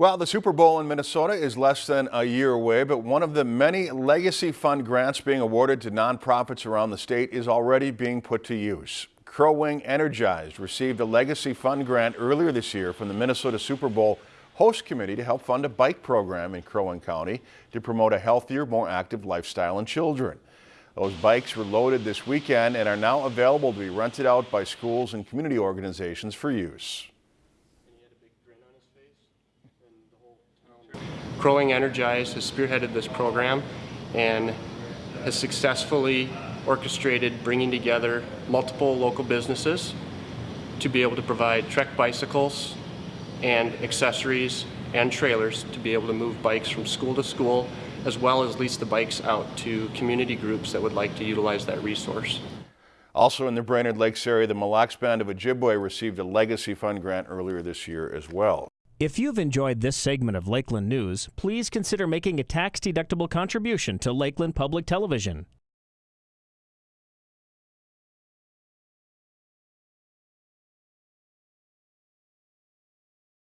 Well, the Super Bowl in Minnesota is less than a year away, but one of the many Legacy Fund grants being awarded to nonprofits around the state is already being put to use. Crow Wing Energized received a Legacy Fund grant earlier this year from the Minnesota Super Bowl Host Committee to help fund a bike program in Crow Wing County to promote a healthier, more active lifestyle in children. Those bikes were loaded this weekend and are now available to be rented out by schools and community organizations for use. Crow Wing Energized has spearheaded this program and has successfully orchestrated bringing together multiple local businesses to be able to provide Trek bicycles and accessories and trailers to be able to move bikes from school to school as well as lease the bikes out to community groups that would like to utilize that resource. Also in the Brainerd Lakes area, the Mille Lacs Band of Ojibwe received a Legacy Fund grant earlier this year as well. If you've enjoyed this segment of Lakeland News, please consider making a tax-deductible contribution to Lakeland Public Television.